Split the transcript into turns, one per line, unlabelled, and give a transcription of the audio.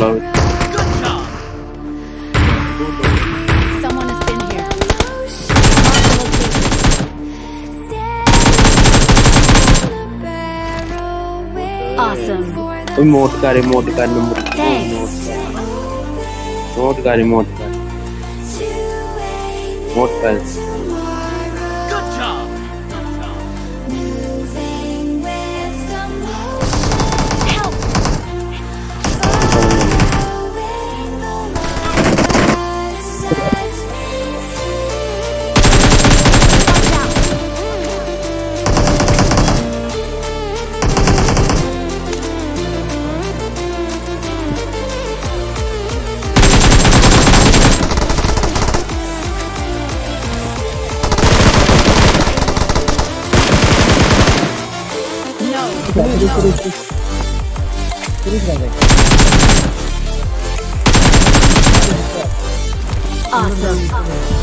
Get up below.
Good job.
Someone has been here. Mark the location. Awesome.
कोई मौत का remote का number
Thanks.
Note का remote का नोट का
Awesome.